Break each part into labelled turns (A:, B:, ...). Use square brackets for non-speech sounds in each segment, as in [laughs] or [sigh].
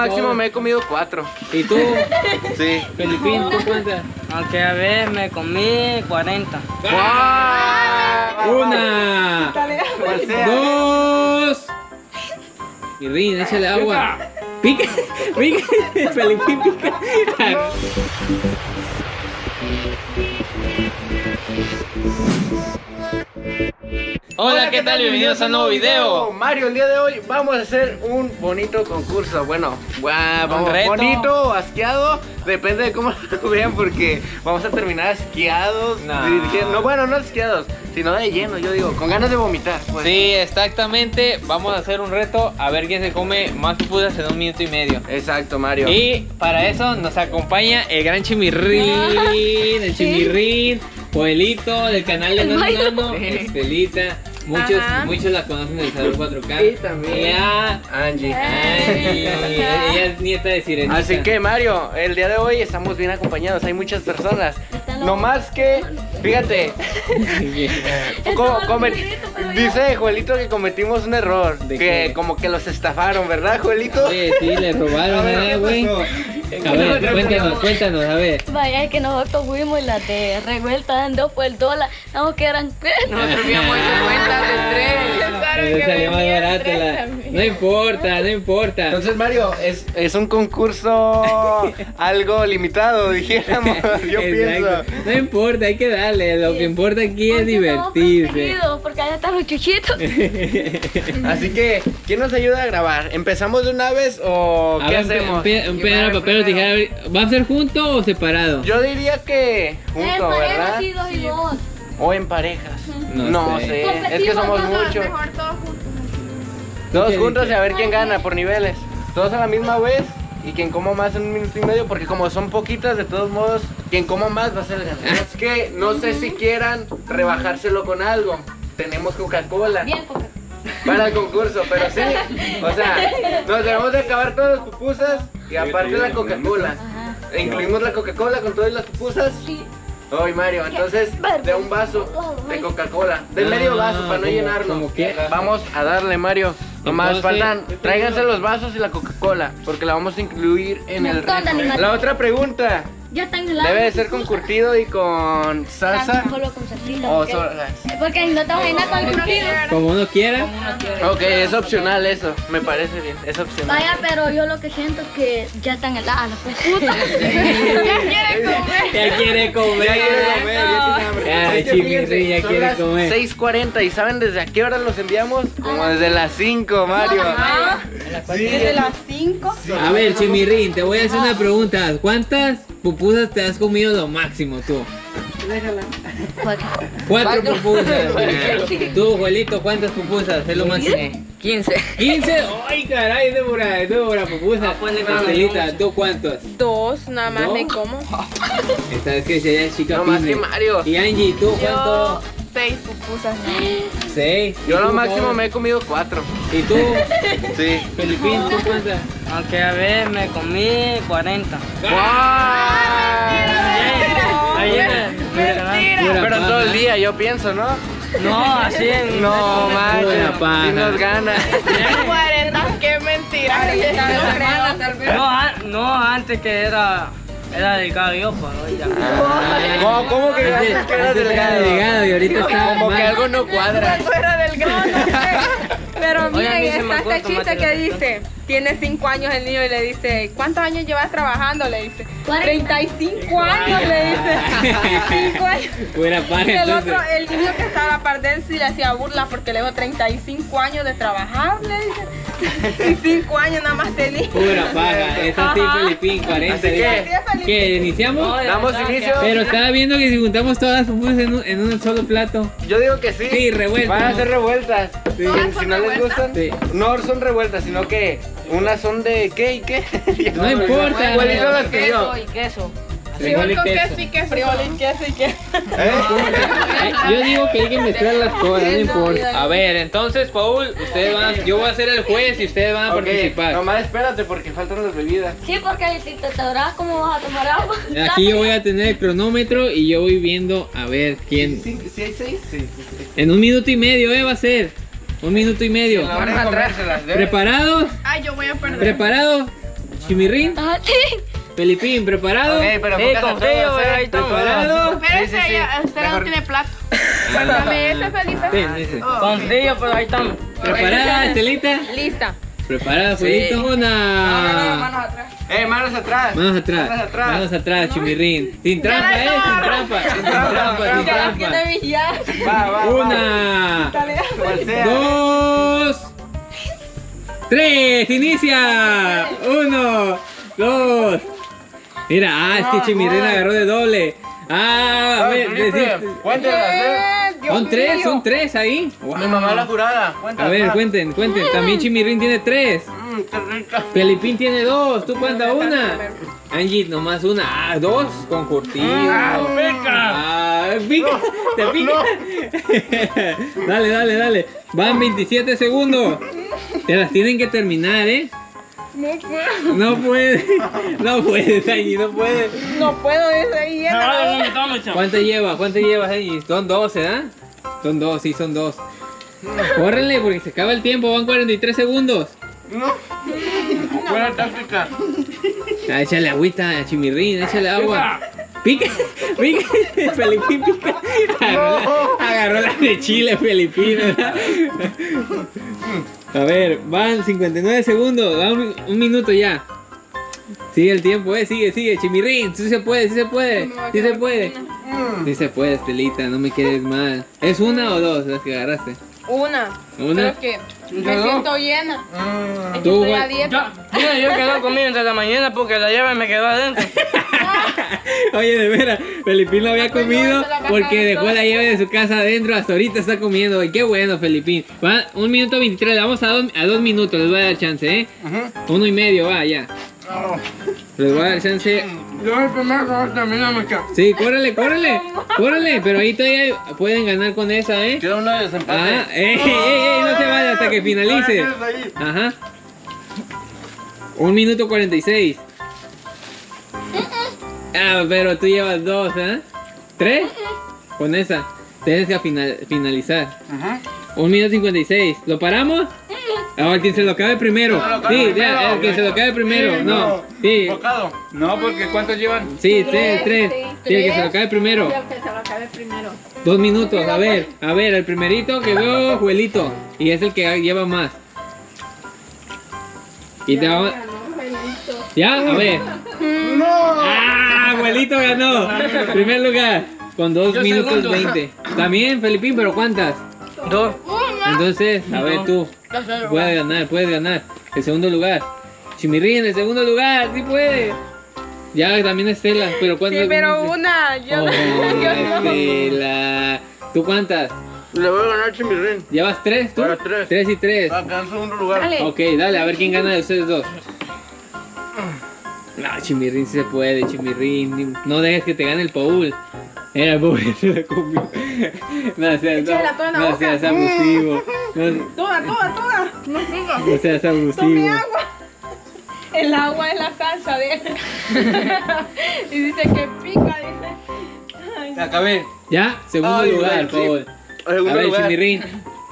A: máximo me he comido cuatro.
B: ¿Y tú? [laughs]
A: Sí.
B: Felipín, ¿tú cuántas?
C: Aunque a ver, me comí 40.
B: Una,
A: Cual sea.
B: dos. Y Rin, échale agua. Pica, pica, Felipín pica. Hola, ¿qué tal? Bienvenidos a un nuevo video.
A: Mario, el día de hoy vamos a hacer un bonito concurso. Bueno, guau, vamos,
B: reto.
A: bonito o asqueado, depende de cómo [laughs] lo vean, porque vamos a terminar asqueados.
B: No.
A: no, bueno, no asqueados, sino de lleno, yo digo, con ganas de vomitar. pues.
B: Sí, exactamente. Vamos a hacer un reto a ver quién se come más pupusas en un minuto y medio.
A: Exacto, Mario.
B: Y para eso nos acompaña el gran Chimirrín, [laughs] el Chimirrín, Joelito del canal de Nano, Estelita. Muchos,
D: Ajá.
B: muchos la conocen del Salón 4K.
A: Y también
B: Y a
A: Angie.
B: Angie, ella es nieta de Sirenita.
A: Así que Mario, el día de hoy estamos bien acompañados, hay muchas personas. No más que, fíjate, [laughs] co- dice Joelito que cometimos un error,
B: ¿De
A: que
B: qué?
A: como que los estafaron, ¿verdad Joelito?
B: Oye, sí, le robaron, ¿verdad, güey? A ver, [laughs] cuéntanos, cuéntanos, a ver.
D: Vaya, es que nosotros fuimos y las de revuelta dando por el dólar. No, que eran tres.
E: Nosotros hecho cuenta de tres. [laughs]
B: Salió más barato. la-. No importa, no importa.
A: Entonces Mario, es, es un concurso [laughs] algo limitado, dijéramos, yo pienso.
B: No importa, hay que darle. Lo que importa aquí es
D: Porque estamos
B: divertirse.
D: Porque allá están los chuchitos.
A: Así que, ¿quién nos ayuda a grabar? ¿Empezamos de una vez o
B: A
A: qué
B: ver, un
A: hacemos?
B: piedra, papel o tijera. ¿Va a ser junto o separado?
A: Yo diría que junto, ¿verdad?
D: sí, dos y dos.
A: O en parejas.
B: No
A: No,
B: sé.
A: sé, es que somos muchos.
E: Mejor todos juntos.
A: Todos
B: ¿Qué
A: juntos y a ver quién gana por niveles. Todos a la misma vez y quien coma más en un minuto y medio, porque como son poquitas, de todos modos, quien coma más va a ser el ganador. Es que no sé si quieran rebajárselo con algo. Tenemos Coca-Cola
D: Bien, porque
A: para el concurso, pero sí. O sea, nos debemos de acabar todas las pupusas y aparte la Coca-Cola. Incluimos la Coca-Cola con todas las pupusas.
D: Sí.
A: Ay, Mario, entonces de un vaso de Coca-Cola, de medio vaso para no
B: quiera.
A: Vamos a darle, Mario. Nomás
B: Entonces-
A: faltan, tráiganse los vasos y la Coca-Cola, porque la vamos a incluir en el
D: animales.
A: La otra pregunta,
D: Ya están helados.
A: ¿debe de ser con curtido y con salsa?
D: Solo con salsita.
A: O
D: porque- no te vas a llenar con el curtido.
B: Como uno quiera.
A: Ok, es opcional eso, me parece bien, es opcional.
D: Vaya, pero yo lo que siento es que ya están heladas [laughs] las puputas.
E: Ya quieren comer.
B: Ya quiere comer.
A: Ya quiere comer, ya tiene hambre.
B: Ay, Chimirri, ya
A: son
B: quiere
A: las
B: comer.
A: 6.40 y ¿saben desde a qué hora los enviamos? Como desde las 5, Mario.
E: Desde las 5.
B: A ver, Chimirrín, te voy a hacer una pregunta. ¿Cuántas pupusas te has comido lo máximo tú? Cuatro pupusas. [laughs] Tú, Juelito, ¿cuántas pupusas es lo máximo?
C: 15.
B: 15. Ay, caray, Débora, Débora, pupusa. Estelita, ¿tú cuántos?
E: Dos, nada más
B: ¿No?
E: me como. [laughs]
B: Esta vez que se chica
A: No más que Mario.
B: Y Angie, ¿tú
E: Yo
B: cuánto?
E: seis pupusas.
B: Seis. ¿Y
A: Yo lo máximo me he comido 4.
B: ¿Y tú, [laughs]
A: Sí.
B: Felipín, tú cuántas?
C: Aunque a ver, me comí 40.
E: Mentira.
B: Pura
A: Pero todo el día, yo pienso, ¿no?
C: No, así en.
A: No, si nos gana.
E: 40, qué mentira.
C: No, antes que era. Era delgado hoy ya.
A: ¿Cómo, cómo que
B: Antes-
A: antes que era delgado?
B: delgado y ahorita está
A: Como que
B: mal.
A: algo no cuadra.
E: Era delgado, no sé. Pero miren, está este chiste
C: tomate
E: que dice, tiene 5 años el niño y le dice, ¿cuántos años llevas trabajando? Le dice,
D: Cuarenta.
E: 35 años, le dice. 5 años.
B: Pura
E: Y
B: paja
E: el
B: entonces.
E: otro, el niño que estaba a la par de él sí le hacía burla porque le dijo 35 años de trabajar, le dice. [laughs] Y 5 años nada más tenía.
B: Pura paja. Eso sí,
E: Ajá.
B: Felipín, 40.
A: Así que-
B: dice. ¿Qué? ¿Iniciamos?
C: No,
A: Damos inicio.
B: Pero estaba viendo que si juntamos todas las pupusas en un, en un solo plato.
A: Yo digo que sí.
B: Sí, revueltas,
A: Van a
B: ¿no?
A: ser revueltas.
B: Sí.
E: Todas
A: Si no les gustan,
B: Sí.
A: no son revueltas, sino que unas son de qué y qué.
B: No [laughs]
A: olvidé.
B: importa.
A: ¿Cuál hizo las que yo?
C: Queso y queso.
E: Frijol con
B: queso.
E: queso y queso. Frijol y queso y queso. [laughs]
A: ¿Eh?
B: Yo digo que hay que mezclar las cosas, no importa. A ver, entonces, Paul, ustedes van, yo voy a ser el juez y ustedes van a participar.
A: nomás espérate porque faltan las bebidas.
D: Sí, porque si te atorás, ¿cómo vas a tomar agua?
B: Aquí yo voy a tener el cronómetro y yo voy viendo a ver quién.
A: ¿Sí, sí hay seis? Sí, sí.
B: En un minuto y medio, ¿eh? Va a ser. Un minuto y medio. ¿Preparados?
E: Ay, yo voy a perder.
B: ¿Preparados? Chimirrín,
D: Ah, sí.
B: Felipín, ¿preparado?
A: Ok, pero
C: Sí, pero
A: ¿eh?
C: ahí estamos.
B: ¿Preparado?
E: Espérese,
A: Sí, sí, sí.
E: ya, usted
A: Mejor-
E: no tiene plato. Cuéntame ese, Felipe.
B: Ese.
C: Con frío, pero ahí estamos.
B: ¿Preparada, Estelita?
E: Lista.
B: ¿Preparada, Felito? Una.
E: manos atrás.
A: Eh, manos atrás.
B: Manos atrás.
A: Manos atrás.
B: Manos atrás, Chimirrín. Sin trampa, eh, sin trampa. Sin trampa, sin trampa.
A: Va, va, va.
B: Una. Dos. Tres. Inicia. Uno. Dos. Mira, ah, es que Chimirrín agarró de doble. Ah, a
A: Ah,
B: ver, decir-
A: eh.
B: Son tres, son tres ahí.
A: Mi mamá la jurada.
B: A ver, cuenten, cuenten. También Chimirrín tiene tres.
A: Mm, qué rica.
B: Felipín tiene dos. ¿Tú cuánta una? Angie, nomás una. Ah, dos con curtido.
A: Ah,
B: Ah, pica. [laughs] Te pica. [laughs] dale, dale, dale. Van 27 segundos. Te las tienen que terminar, ¿eh?
E: No puedo.
B: No puedes. No puedes, Angie, no puedes.
E: No puedo desde ahí.
C: No chavo.
B: ¿Cuánto llevas? ¿Cuánto llevas, Angie? Son dos, ¿verdad? Son dos, sí, son dos. Córrele porque se acaba el tiempo. Van 43 segundos.
A: No. Buena táctica.
B: Ah, échale agüita a Chimirrín, échale agua. Pica, pica, Felipín pica. Agarró, la, agarró la de Chile, Felipín. A ver, van 59 segundos, va un, un minuto ya. Sigue el tiempo, eh, sigue, sigue, Chimirrín, sí se puede, sí se puede, sí se puede.
A: Mm.
B: Sí se puede, Estelita, no me quedes mal. ¿Es una o dos las que agarraste?
E: Una.
B: Una.
E: Creo que me siento llena.
A: Mm.
B: Tú,
E: estoy a dieta.
C: Yo, mira, yo quedé comiendo desde la mañana porque la llave me quedó adentro. [laughs]
B: Oye, de veras, Felipín lo había comido porque dejó la llave de su casa adentro, hasta ahorita está comiendo. Y qué bueno, Felipín. Va, un minuto 23, le vamos a dos, a dos minutos, les voy a dar chance, ¿eh?
A: Ujú.
B: Uno y medio, va, ya.
A: Oh.
B: Les voy a dar chance.
C: Yo el primero termina mucho.
B: Sí, córrele, córrele, córrele, pero ahí todavía pueden ganar con esa, ¿eh?
A: Queda uno de desempate.
B: Ah, ey, ey, ey, no se vaya hasta que finalice. Ajá. Un minuto 46. Ah, pero tú llevas dos, ¿eh? ¿Tres? Con esa. Tienes que final- finalizar.
A: Ujú.
B: Un minuto 56. ¿Lo paramos? Ahora, quien se lo acabe primero.
A: Se lo acabe
B: Sí,
A: primero.
B: ya, el que se lo acabe primero.
A: Sí,
B: No, sí.
A: Bocado. No, porque ¿cuántos llevan?
B: Sí, tres, tres. Sí, el que se lo acabe primero.
E: que se lo acabe primero.
B: Dos minutos, a ver, a ver, el primerito que veo, Juelito. Y es el que lleva más. Y te vamos. ¿Ya? A ver. [laughs]
A: ¡No!
B: ¡Ah! Abuelito ganó. [laughs] Primer lugar. Con dos
C: Yo
B: minutos
C: segundo.
B: 20. También, Felipín, pero ¿cuántas?
C: Dos.
B: Entonces, a ver tú. Puedes ganar, puedes ganar. El segundo lugar. Chimirrín, en el segundo lugar, sí puede. Ya también Estela, pero ¿cuántas?
E: Sí, pero una. Yo,
B: Oh, [laughs]
E: yo no.
B: Estela. ¿Tú cuántas?
A: Le voy a ganar Chimirrín.
B: ¿Llevas tres tú?
A: Tres.
B: Tres y tres.
A: Va a quedar en segundo lugar.
E: Dale.
B: Ok, dale, a ver quién gana de ustedes dos. No, Chimirrín sí se puede, Chimirrín. No dejes que te gane el Paul. Era el Paul [laughs] se la comió. No seas, no,
E: boca.
B: seas abusivo. No,
E: Toda, toda, toda. No pica.
B: no seas
E: Tome
B: abusivo.
E: agua. El agua es la salsa de él. [laughs] y dice que pica, dice. Ay,
A: Acabé.
B: Ya, segundo
A: Ay,
B: lugar,
A: güey, sí.
B: Paul. A ver,
A: lugar.
B: Chimirrín.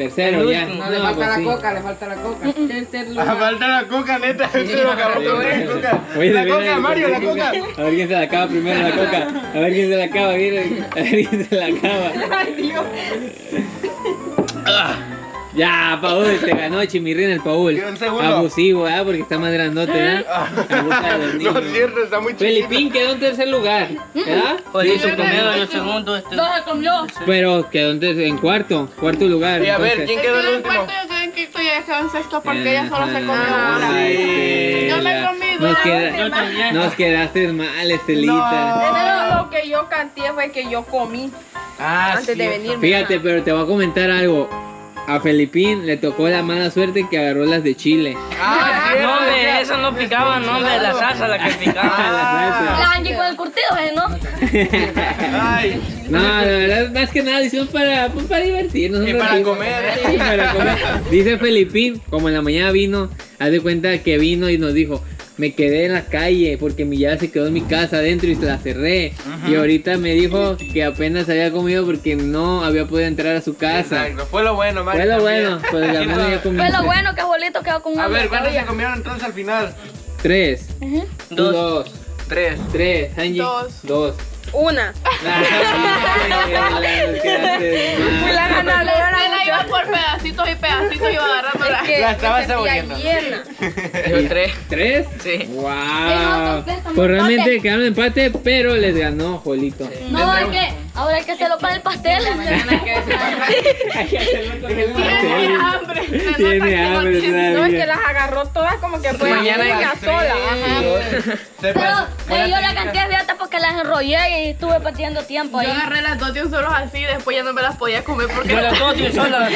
B: Tercero, ya. No, pues sí.
E: le falta la coca. Tercer
A: Ah,
E: lugar.
A: falta la coca, neta. Se lo acabó con la coca.
B: Oye,
A: La coca, Mario, la coca.
B: A ver quién se la acaba primero la coca. A ver quién se la acaba. A ver quién se la acaba.
E: Ay, Dios.
B: Ya, Paul, te ganó Chimirrín el Paul.
A: Quedó en segundo.
B: Abusivo, ¿ah? Porque está más grandote, [laughs] de los
A: No es cierto, está muy chiquito.
B: Felipín quedó en tercer lugar, ¿verdad?
C: Juelito primero, yo segundo. Este.
D: No se comió.
B: Pero quedó en, en cuarto, cuarto lugar.
A: Y a ver,
B: entonces.
A: ¿quién quedó el último?
E: yo sé que estoy en sexto porque ella solo se comió una.
B: sí,
E: Yo me comí
B: nos,
E: dos.
B: queda-
C: también.
B: nos quedaste mal, Estelita.
E: Pero lo que yo canté fue que yo comí
A: Ah,
E: antes de venir.
B: Fíjate, pero te voy a comentar algo. A Felipín le tocó la mala suerte que agarró las de Chile.
A: Ah,
C: No, hombre, eso no picaba, no, hombre, la salsa la que picaba.
B: La
D: La Angie con el curtido, ¿eh? ¿no?
A: Ay, [laughs]
B: No, la verdad, más que nada, hicimos para, pues, para divertirnos.
A: Y para
B: ratito.
A: comer. [laughs]
B: Sí, para comer. Dice Felipín, como en la mañana vino, haz de cuenta que vino y nos dijo, me quedé en la calle porque mi llave se quedó en mi casa adentro y se la cerré. Y ahorita me dijo que apenas había comido porque no había podido entrar a su casa.
A: Exacto, fue lo bueno, Mario.
B: Fue lo
A: también.
B: bueno, pues la ya comió.
D: Fue lo bueno que abuelito quedó con
A: A
D: hambre
A: ver, ¿cuántos se comieron entonces al final?
B: Tres.
C: Dos.
B: dos.
A: Tres.
B: Tres. Angie.
E: Dos.
B: Dos.
E: Una. [laughs] La
F: la por pedacitos y pedacitos y iba agarrándola.
E: Que
A: La estaba saboreando.
C: Yo tres.
B: ¿Tres?
C: Sí.
B: Wow. Pues realmente quedaron empate, pero les ganó Juelito.
D: No, es que ahora hay que hacerlo para el pastel.
F: Tiene hambre.
B: Tiene
F: no
B: hambre
F: tiene-
E: No, es que las agarró todas como que fue
C: Mañana hay
E: ella
C: que
E: sola. Ajá.
D: Pero dio la cantidad de hasta porque las enrollé y estuve perdiendo tiempo ahí.
F: Yo agarré las dos de un solo así y después ya no me las podía comer porque
C: Yo las dos de un solo. [laughs]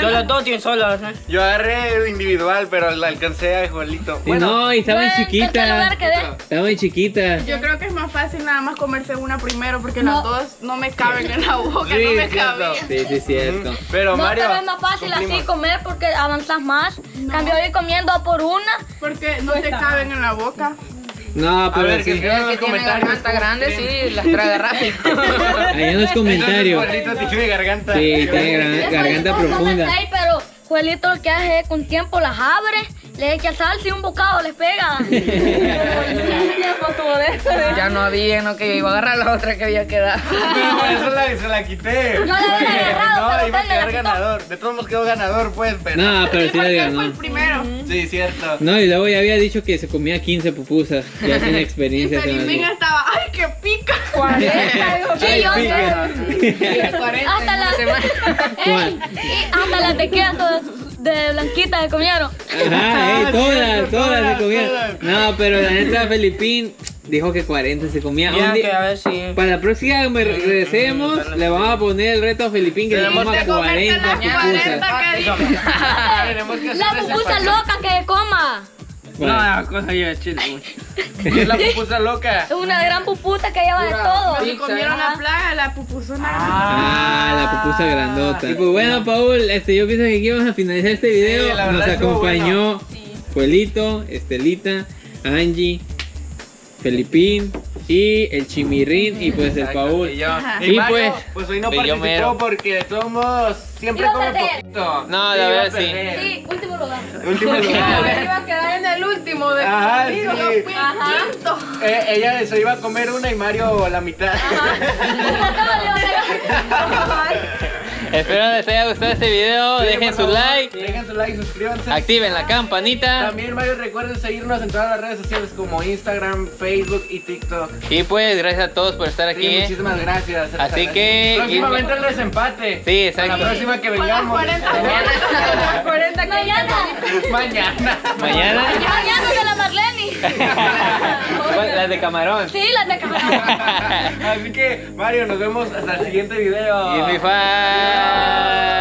C: Yo las dos de un solo.
A: Yo agarré individual, pero la alcancé a Juanito.
B: Y no, y estaban chiquitas. Estaban chiquitas.
F: Yo creo que es más fácil nada más comerse una primero porque
D: No.
F: las dos no me caben en la boca,
A: Sí,
F: no me cabían.
B: Sí, sí, es cierto.
A: Pero
D: No,
A: Mario.
D: pero es más fácil así comer porque avanzas más. Cambio ir comiendo por una.
F: Porque no te caben en la boca.
B: No,
A: A
B: pero
A: ver, que
B: sí.
A: los
C: que tiene
A: comentarios.
C: garganta grande, sí, las traga rápido. [laughs]
B: Ahí en los comentarios.
A: Juanito tiene garganta.
B: Sí, tiene gran-
D: Juelito
B: garganta profunda.
D: seis, pero Juelito lo que hace es con tiempo las abre, le echa salsa y un bocado les pega. [laughs]
C: Ya no había, no que yo iba a agarrar la otra que había quedado.
A: Pero por eso la, se la quité.
D: Yo la había agarrado,
A: No, iba a
D: la
A: quedar ganador. De todos modos quedó ganador, pues, pero.
B: No, pero sí
F: Porque él fue
B: ganó.
F: el primero.
A: Sí, cierto.
B: No, y luego ya había dicho que se comía 15 pupusas. Ya tiene [laughs]
F: Y
B: experiencia. en
F: Felipín
B: algo.
F: estaba, ay, que pica.
E: 40, dijo [laughs]
D: Sí, yo sé. [laughs] Hasta la,
B: ¿Cuál?
D: Ey, y hasta las de queso de, de blanquita se comieron.
B: Ajá, ey,
A: Ah,
B: todas, todas se
A: todas, todas.
B: No, pero la neta Felipín dijo que 40 se comía.
C: Ya,
B: Un día-
C: que a ver si.
B: Para la próxima que regresemos, le vamos a poner el reto a Felipín que
A: Tenemos
B: coma
F: que comerte
B: 40
F: las
B: pupusas.
F: 40 que dijo. [laughs]
A: Tenemos que
D: La pupusa loca que coma.
C: No, cosa de chile mucho.
A: Es la pupusa loca.
D: Es una gran pupusa que lleva de todo.
F: Cuando comieron la plaga, la pupusona.
B: Ah, la pupusa grandota. Y pues bueno, Paul, este, yo pienso que aquí vamos a finalizar este video.
A: Sí, la verdad
B: Nos acompañó Juelito, Estelita, Angie, Felipín y el Chimirrín y pues el Paul.
A: Y, yo.
F: Ajá.
A: y
B: Y
A: Mario,
B: pues,
A: pues, hoy no participó
C: mero.
A: porque de todos modos siempre
D: perder.
A: poquito.
C: No, la verdad, sí.
A: perder.
D: Sí, último lugar.
A: Último
E: No,
A: lugar.
E: él iba a quedar en el último de
A: Ajá, sí.
F: Yo fui
D: Ajá.
F: el quinto.
A: Eh, ella se iba a comer una y Mario la mitad. [laughs] [laughs] [laughs]
B: Espero les haya gustado este video.
A: Sí,
B: Dejen su
A: favor,
B: like,
A: Dejen su like, suscríbanse.
B: activen la campanita.
A: También Mario recuerden seguirnos en todas las redes sociales como Instagram, Facebook y TikTok.
B: Y pues gracias a todos por estar aquí. ¿eh?
A: muchísimas gracias.
B: Así que-
A: próximamente el desempate.
B: Sí, exacto.
A: La próxima que vengamos.
F: 40
E: las 40 que
D: Mañana.
A: Mañana.
B: Mañana.
D: Mañana de la Marlene. [laughs]
B: Las de camarón.
D: Sí, las de cámara. [laughs]
A: Así que Mario, nos vemos hasta el siguiente video.
B: Y mi fan.